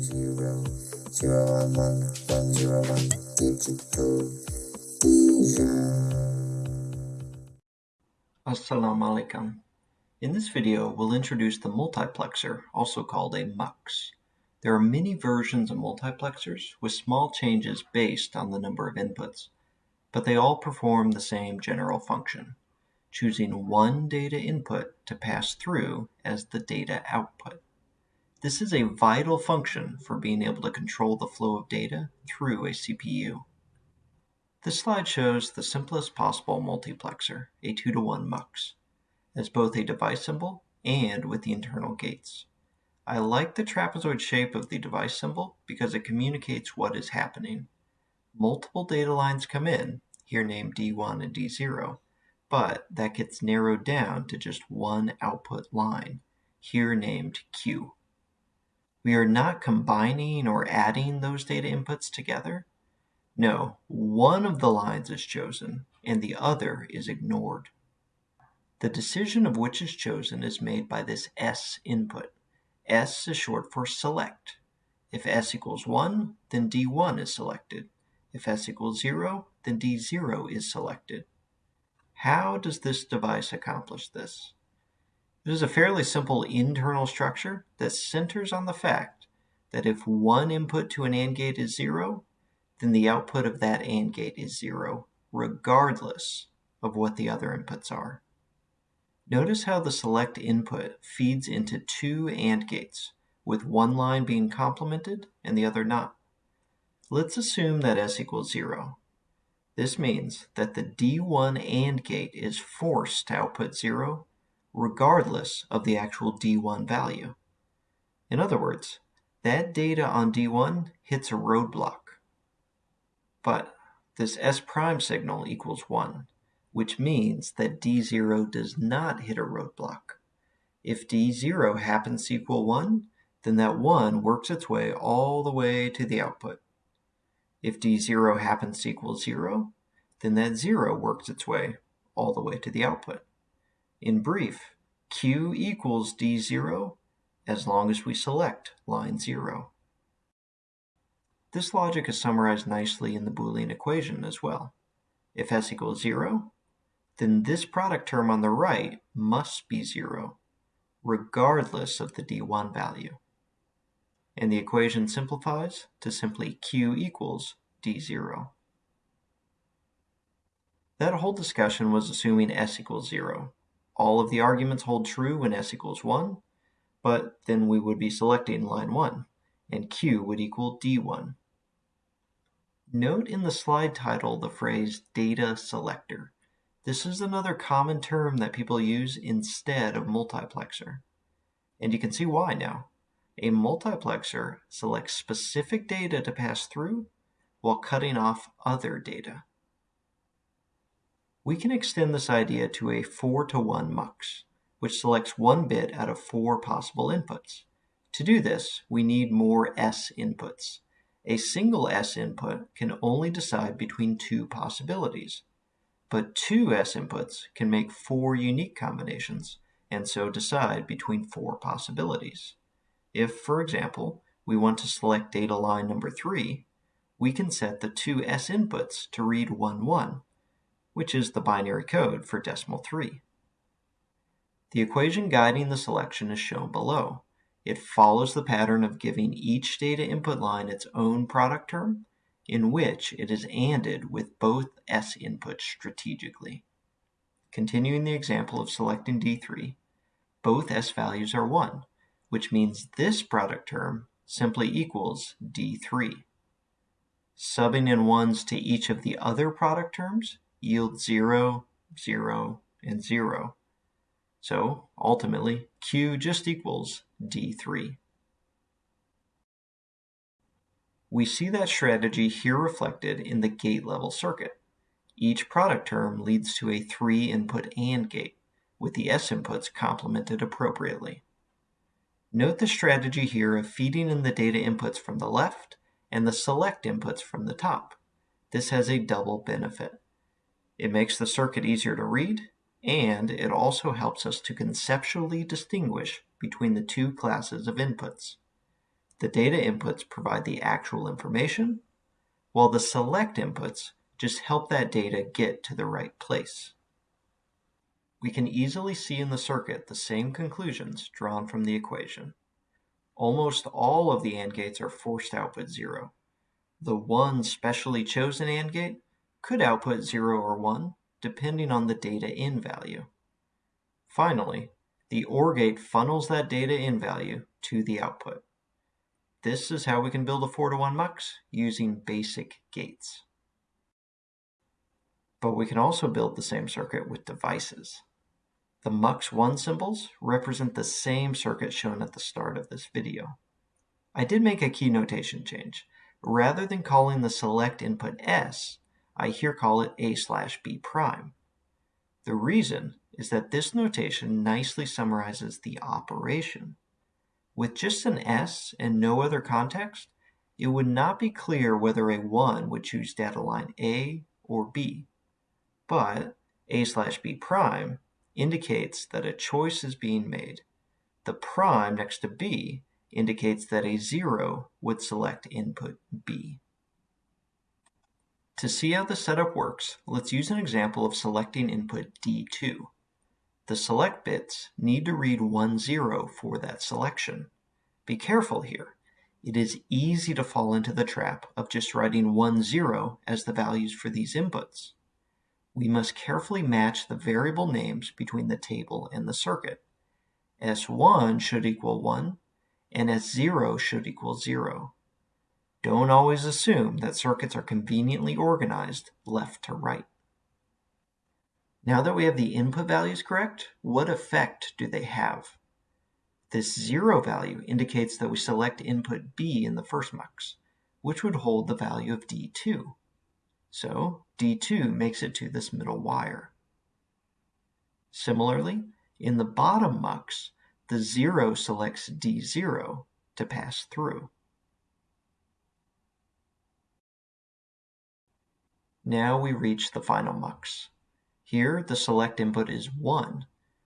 zero, zero one one, one zero one, digital vision. Assalamu alaikum. In this video, we'll introduce the multiplexer, also called a mux. There are many versions of multiplexers with small changes based on the number of inputs, but they all perform the same general function, choosing one data input to pass through as the data output. This is a vital function for being able to control the flow of data through a CPU. This slide shows the simplest possible multiplexer, a 2 to 1 mux, as both a device symbol and with the internal gates. I like the trapezoid shape of the device symbol because it communicates what is happening. Multiple data lines come in, here named D1 and D0, but that gets narrowed down to just one output line, here named Q. We are not combining or adding those data inputs together. No, one of the lines is chosen and the other is ignored. The decision of which is chosen is made by this S input. S is short for select. If S equals 1, then D1 is selected. If S equals 0, then D0 is selected. How does this device accomplish this? It is a fairly simple internal structure that centers on the fact that if one input to an AND gate is 0, then the output of that AND gate is 0, regardless of what the other inputs are. Notice how the select input feeds into two AND gates, with one line being complemented and the other not. Let's assume that S equals 0. This means that the D1 AND gate is forced to output 0 regardless of the actual D1 value. In other words, that data on D1 hits a roadblock. But this S prime signal equals 1, which means that D0 does not hit a roadblock. If D0 happens to equal 1, then that 1 works its way all the way to the output. If D0 happens to equal 0, then that 0 works its way all the way to the output. In brief, Q equals D0 as long as we select line 0. This logic is summarized nicely in the Boolean equation as well. If S equals 0, then this product term on the right must be 0, regardless of the D1 value. And the equation simplifies to simply Q equals D0. That whole discussion was assuming S equals 0, all of the arguments hold true when s equals 1, but then we would be selecting line 1, and q would equal d1. Note in the slide title the phrase data selector. This is another common term that people use instead of multiplexer. And you can see why now. A multiplexer selects specific data to pass through while cutting off other data. We can extend this idea to a 4 to 1 mux, which selects one bit out of four possible inputs. To do this, we need more S inputs. A single S input can only decide between two possibilities, but two S inputs can make four unique combinations and so decide between four possibilities. If, for example, we want to select data line number 3, we can set the two S inputs to read 1, 1, which is the binary code for decimal 3. The equation guiding the selection is shown below. It follows the pattern of giving each data input line its own product term, in which it is ANDed with both S inputs strategically. Continuing the example of selecting D3, both S values are 1, which means this product term simply equals D3. Subbing in 1s to each of the other product terms yield 0, 0, and 0. So ultimately, Q just equals D3. We see that strategy here reflected in the gate level circuit. Each product term leads to a three input AND gate, with the S inputs complemented appropriately. Note the strategy here of feeding in the data inputs from the left and the select inputs from the top. This has a double benefit. It makes the circuit easier to read, and it also helps us to conceptually distinguish between the two classes of inputs. The data inputs provide the actual information, while the select inputs just help that data get to the right place. We can easily see in the circuit the same conclusions drawn from the equation. Almost all of the AND gates are forced output 0. The one specially chosen AND gate could output 0 or 1, depending on the data in value. Finally, the OR gate funnels that data in value to the output. This is how we can build a 4 to 1 mux using basic gates. But we can also build the same circuit with devices. The MUX1 symbols represent the same circuit shown at the start of this video. I did make a key notation change. Rather than calling the select input S, I here call it A slash B prime. The reason is that this notation nicely summarizes the operation. With just an S and no other context, it would not be clear whether a 1 would choose data line A or B. But A slash B prime indicates that a choice is being made. The prime next to B indicates that a 0 would select input B. To see how the setup works, let's use an example of selecting input D2. The select bits need to read 1, 0 for that selection. Be careful here. It is easy to fall into the trap of just writing 1, 0 as the values for these inputs. We must carefully match the variable names between the table and the circuit. S1 should equal 1, and S0 should equal 0. Don't always assume that circuits are conveniently organized left to right. Now that we have the input values correct, what effect do they have? This zero value indicates that we select input B in the first mux, which would hold the value of D2. So D2 makes it to this middle wire. Similarly, in the bottom mux, the 0 selects D0 to pass through. Now we reach the final mux. Here the select input is 1,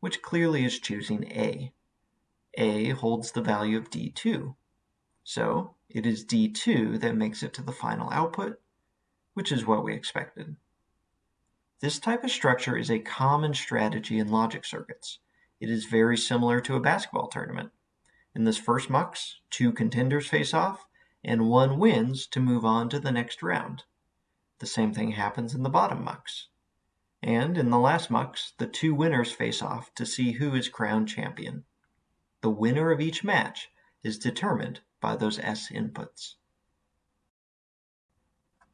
which clearly is choosing A. A holds the value of D2, so it is D2 that makes it to the final output, which is what we expected. This type of structure is a common strategy in logic circuits. It is very similar to a basketball tournament. In this first mux, two contenders face off, and one wins to move on to the next round. The same thing happens in the bottom mux. And in the last mux, the two winners face off to see who is crowned champion. The winner of each match is determined by those S inputs.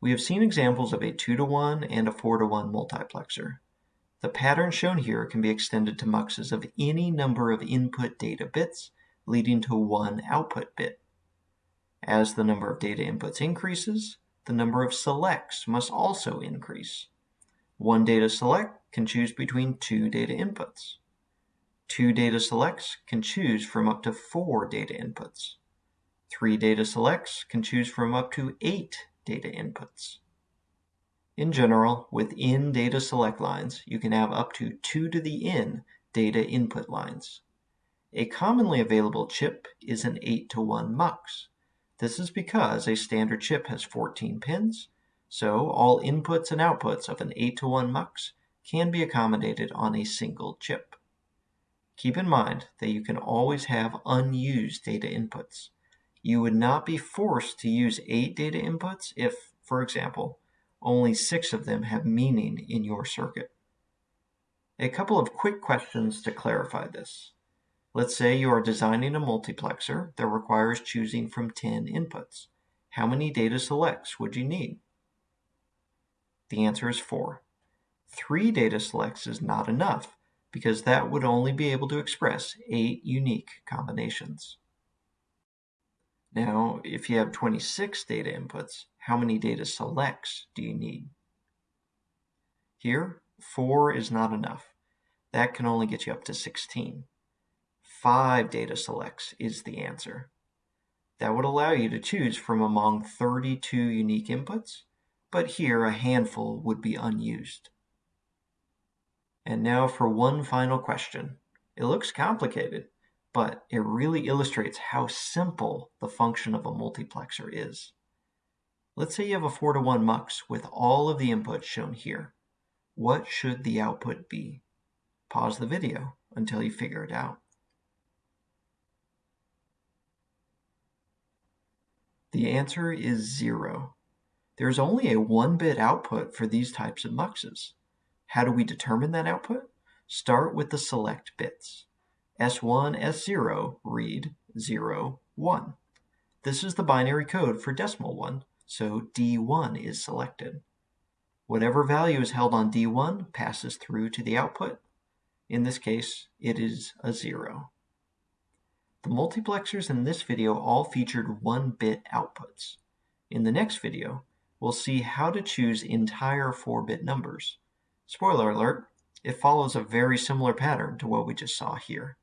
We have seen examples of a 2 to 1 and a 4 to 1 multiplexer. The pattern shown here can be extended to muxes of any number of input data bits leading to one output bit. As the number of data inputs increases, the number of selects must also increase. One data select can choose between two data inputs. Two data selects can choose from up to four data inputs. Three data selects can choose from up to eight data inputs. In general, within data select lines, you can have up to 2 to the n data input lines. A commonly available chip is an 8 to 1 mux. This is because a standard chip has 14 pins, so all inputs and outputs of an 8 to 1 mux can be accommodated on a single chip. Keep in mind that you can always have unused data inputs. You would not be forced to use 8 data inputs if, for example, only 6 of them have meaning in your circuit. A couple of quick questions to clarify this. Let's say you are designing a multiplexer that requires choosing from 10 inputs. How many data selects would you need? The answer is 4. 3 data selects is not enough because that would only be able to express 8 unique combinations. Now, if you have 26 data inputs, how many data selects do you need? Here, 4 is not enough. That can only get you up to 16 five data selects is the answer. That would allow you to choose from among 32 unique inputs, but here a handful would be unused. And now for one final question. It looks complicated, but it really illustrates how simple the function of a multiplexer is. Let's say you have a 4 to 1 mux with all of the inputs shown here. What should the output be? Pause the video until you figure it out. The answer is 0. There's only a 1-bit output for these types of muxes. How do we determine that output? Start with the select bits. S1, S0 read 0, 1. This is the binary code for decimal 1, so D1 is selected. Whatever value is held on D1 passes through to the output. In this case, it is a 0. The multiplexers in this video all featured 1-bit outputs. In the next video, we'll see how to choose entire 4-bit numbers. Spoiler alert, it follows a very similar pattern to what we just saw here.